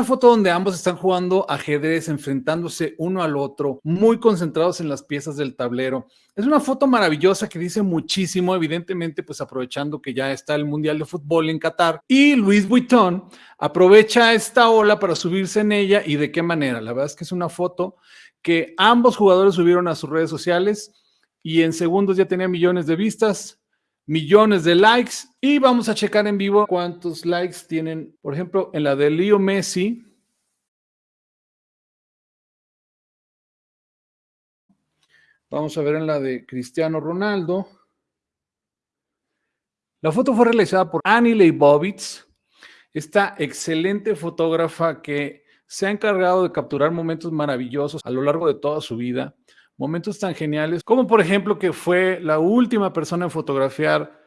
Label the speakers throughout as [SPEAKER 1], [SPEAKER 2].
[SPEAKER 1] Una foto donde ambos están jugando ajedrez, enfrentándose uno al otro, muy concentrados en las piezas del tablero. Es una foto maravillosa que dice muchísimo, evidentemente, pues aprovechando que ya está el Mundial de Fútbol en Qatar. Y Luis Vuitton aprovecha esta ola para subirse en ella y de qué manera. La verdad es que es una foto que ambos jugadores subieron a sus redes sociales y en segundos ya tenía millones de vistas millones de likes y vamos a checar en vivo cuántos likes tienen, por ejemplo, en la de Leo Messi. Vamos a ver en la de Cristiano Ronaldo. La foto fue realizada por Annie Leibovitz, esta excelente fotógrafa que se ha encargado de capturar momentos maravillosos a lo largo de toda su vida momentos tan geniales, como por ejemplo que fue la última persona en fotografiar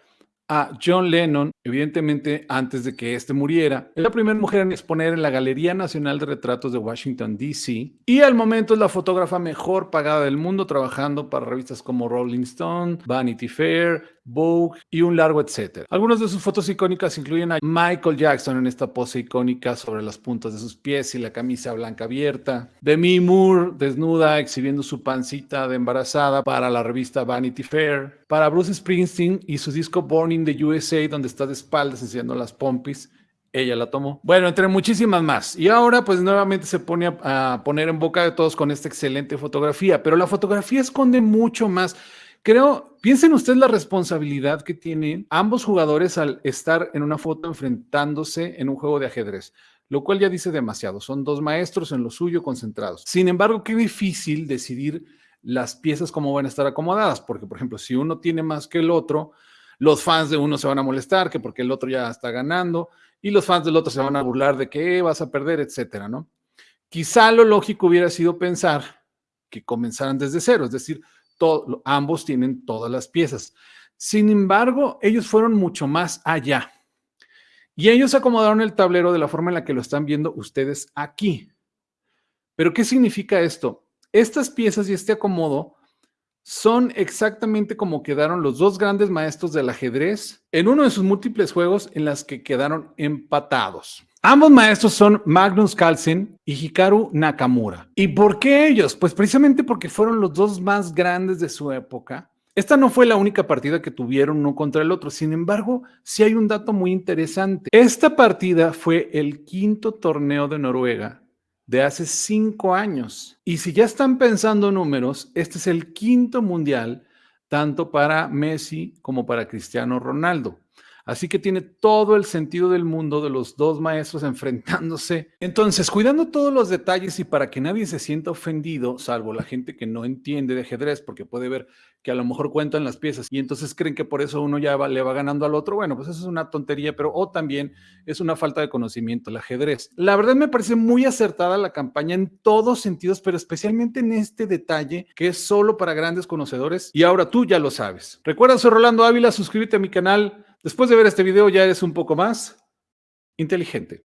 [SPEAKER 1] John Lennon, evidentemente antes de que éste muriera. Es la primera mujer en exponer en la Galería Nacional de Retratos de Washington, D.C. Y al momento es la fotógrafa mejor pagada del mundo, trabajando para revistas como Rolling Stone, Vanity Fair, Vogue y un largo etcétera. Algunas de sus fotos icónicas incluyen a Michael Jackson en esta pose icónica sobre las puntas de sus pies y la camisa blanca abierta. Demi Moore desnuda exhibiendo su pancita de embarazada para la revista Vanity Fair. Para Bruce Springsteen y su disco Born in the USA donde está de espaldas enseñando las pompis ella la tomó. Bueno, entre muchísimas más. Y ahora pues nuevamente se pone a, a, poner en boca de todos con esta excelente fotografía, pero la fotografía esconde mucho más. Creo, piensen ustedes la responsabilidad que tienen ambos jugadores al estar en una foto enfrentándose en un juego de ajedrez, lo cual ya dice demasiado. Son dos maestros en lo suyo concentrados. Sin embargo, qué difícil decidir las piezas cómo van a estar acomodadas, porque por ejemplo, si uno tiene más que el otro, los fans de uno se van a molestar, que porque el otro ya está ganando, y los fans del otro se van a burlar de que vas a perder, etcétera, ¿no? Quizá lo lógico hubiera sido pensar que comenzaran desde cero, es decir, ambos tienen todas las piezas. Sin embargo, ellos fueron mucho más allá. Y ellos acomodaron el tablero de la forma en la que lo están viendo ustedes aquí. Pero, ¿qué significa esto? Estas piezas y este acomodo son exactamente como quedaron los dos grandes maestros del ajedrez en uno de sus múltiples juegos en las que quedaron empatados. Ambos maestros son Magnus Carlsen y Hikaru Nakamura. ¿Y por qué ellos? Pues precisamente porque fueron los dos más grandes de su época. Esta no fue la única partida que tuvieron uno contra el otro. Sin embargo, sí hay un dato muy interesante. Esta partida fue el quinto torneo de Noruega de hace cinco años. Y si ya están pensando números, este es el quinto mundial tanto para Messi como para Cristiano Ronaldo. Así que tiene todo el sentido del mundo de los dos maestros enfrentándose. Entonces, cuidando todos los detalles y para que nadie se sienta ofendido, salvo la gente que no entiende de ajedrez, porque puede ver que a lo mejor cuentan las piezas y entonces creen que por eso uno ya le va ganando al otro. Bueno, pues eso es una tontería, pero o también es una falta de conocimiento el ajedrez. La verdad me parece muy acertada la campaña en todos sentidos, pero especialmente en este detalle que es solo para grandes conocedores y ahora tú ya lo sabes. Recuerda, soy Rolando Ávila, suscríbete a mi canal Después de ver este video ya eres un poco más inteligente.